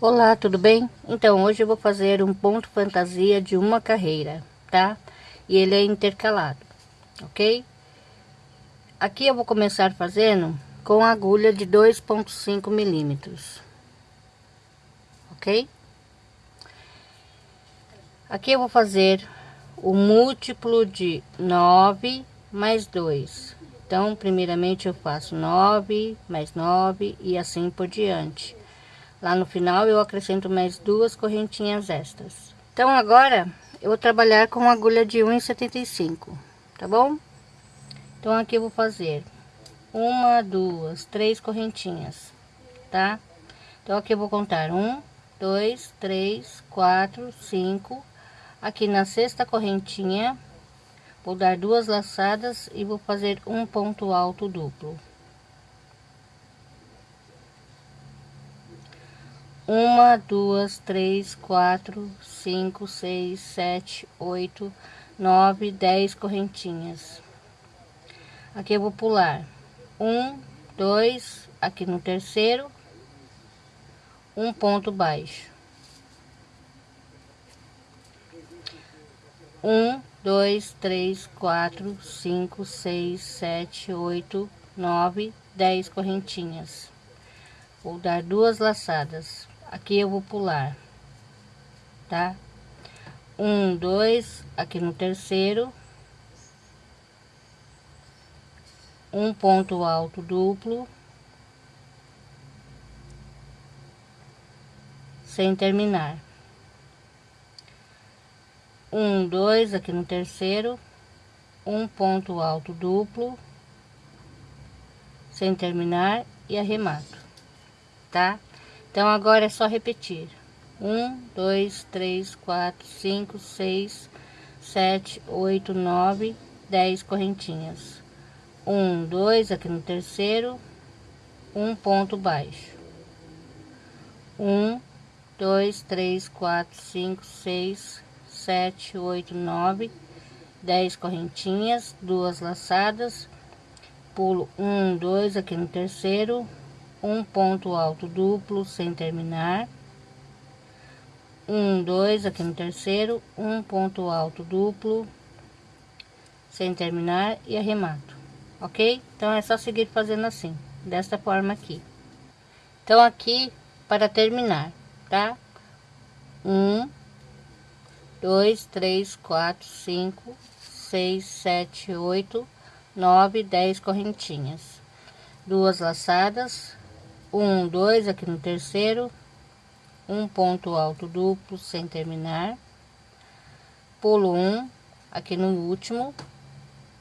Olá, tudo bem? Então, hoje eu vou fazer um ponto fantasia de uma carreira, tá? E ele é intercalado, ok? Aqui eu vou começar fazendo com agulha de 2.5 milímetros, ok? Aqui eu vou fazer o múltiplo de 9 mais 2. Então, primeiramente eu faço 9 mais 9 e assim por diante Lá no final eu acrescento mais duas correntinhas extras. Então agora eu vou trabalhar com agulha de 1,75, tá bom? Então aqui eu vou fazer uma, duas, três correntinhas, tá? Então aqui eu vou contar um, dois, três, quatro, cinco. Aqui na sexta correntinha vou dar duas laçadas e vou fazer um ponto alto duplo. Uma, duas, três, quatro, cinco, seis, sete, oito, nove, dez correntinhas. Aqui eu vou pular um, dois, aqui no terceiro, um ponto baixo. Um, dois, três, quatro, cinco, seis, sete, oito, nove, dez correntinhas. Vou dar duas laçadas aqui eu vou pular, tá? Um, dois, aqui no terceiro, um ponto alto duplo, sem terminar. Um, dois, aqui no terceiro, um ponto alto duplo, sem terminar e arremato, tá? Então, agora é só repetir. Um, dois, três, quatro, cinco, seis, sete, oito, nove, dez correntinhas. Um, dois, aqui no terceiro, um ponto baixo. Um, dois, três, quatro, cinco, seis, sete, oito, nove, dez correntinhas, duas laçadas, pulo um, dois aqui no terceiro, um ponto alto duplo sem terminar. Um dois aqui no terceiro. Um ponto alto duplo sem terminar e arremato. Ok? Então é só seguir fazendo assim desta forma aqui. Então aqui para terminar tá? Um dois três quatro cinco seis sete oito nove dez correntinhas. Duas laçadas um, dois aqui no terceiro, um ponto alto duplo sem terminar, pulo um aqui no último,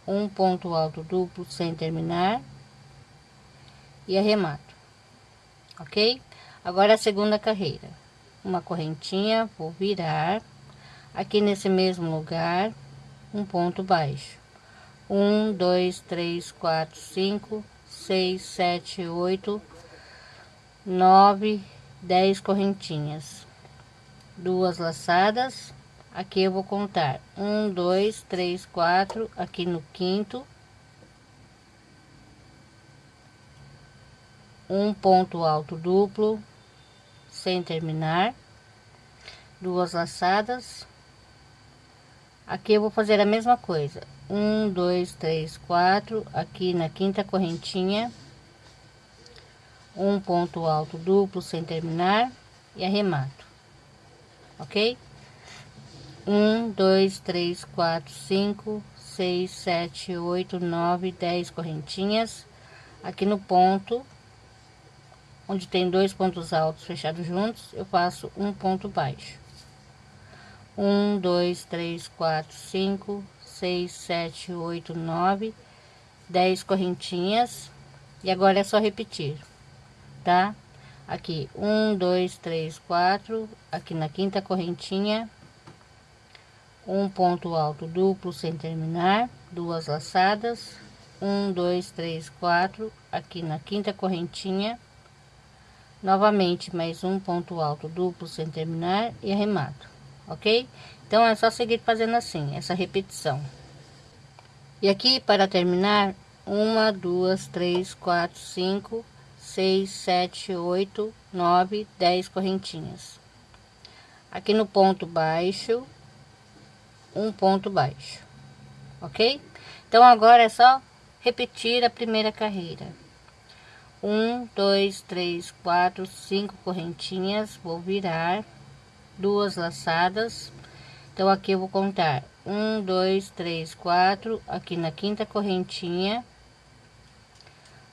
um ponto alto duplo sem terminar. E arremato, ok? Agora a segunda carreira, uma correntinha, vou virar. Aqui nesse mesmo lugar, um ponto baixo, um, dois, três, quatro, cinco, seis, sete, oito nove, dez correntinhas, duas laçadas. Aqui eu vou contar um, dois, três, quatro. Aqui no quinto, um ponto alto duplo, sem terminar, duas laçadas. Aqui eu vou fazer a mesma coisa, um, dois, três, quatro. Aqui na quinta correntinha um ponto alto duplo sem terminar e arremato, ok? Um, dois, três, quatro, cinco, seis, sete, oito, nove, dez correntinhas aqui no ponto onde tem dois pontos altos fechados juntos, eu faço um ponto baixo. Um, dois, três, quatro, cinco, seis, sete, oito, nove, dez correntinhas e agora é só repetir tá? Aqui, um, dois, três, quatro, aqui na quinta correntinha, um ponto alto duplo sem terminar, duas laçadas, um, dois, três, quatro, aqui na quinta correntinha, novamente mais um ponto alto duplo sem terminar e arremato, ok? Então, é só seguir fazendo assim, essa repetição. E aqui, para terminar, uma, duas, três, quatro, cinco, seis, sete, oito, nove, dez correntinhas. Aqui no ponto baixo, um ponto baixo, ok? Então agora é só repetir a primeira carreira. Um, dois, três, quatro, cinco correntinhas, vou virar duas laçadas. Então aqui eu vou contar um, dois, três, quatro, aqui na quinta correntinha,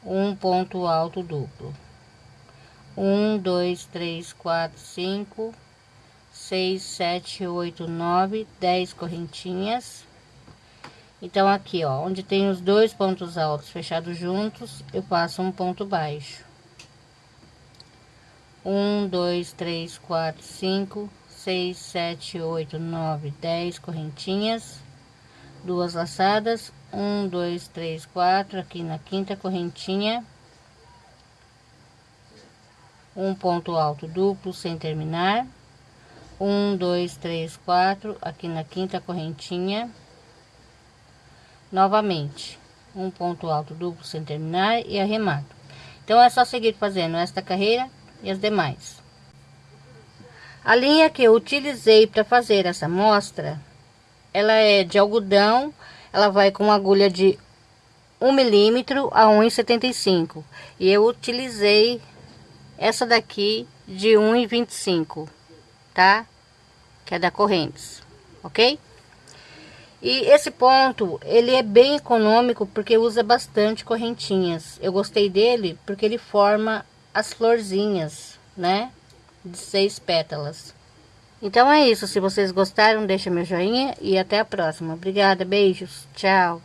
um ponto alto duplo. Um, dois, três, quatro, cinco, seis, sete, oito, nove, dez correntinhas. Então, aqui, ó, onde tem os dois pontos altos fechados juntos, eu passo um ponto baixo. Um, dois, três, quatro, cinco, seis, sete, oito, nove, dez correntinhas, duas laçadas, um, dois, três, quatro, aqui na quinta correntinha, um ponto alto duplo sem terminar, um, dois, três, quatro, aqui na quinta correntinha, novamente, um ponto alto duplo sem terminar e arremato. Então, é só seguir fazendo esta carreira e as demais. A linha que eu utilizei para fazer essa mostra, ela é de algodão, ela vai com agulha de 1 milímetro a 1,75 e eu utilizei essa daqui de 1,25, tá? Que é da Correntes, ok? E esse ponto, ele é bem econômico porque usa bastante correntinhas. Eu gostei dele porque ele forma as florzinhas, né? de seis pétalas. Então é isso, se vocês gostaram, deixa meu joinha e até a próxima. Obrigada, beijos, tchau.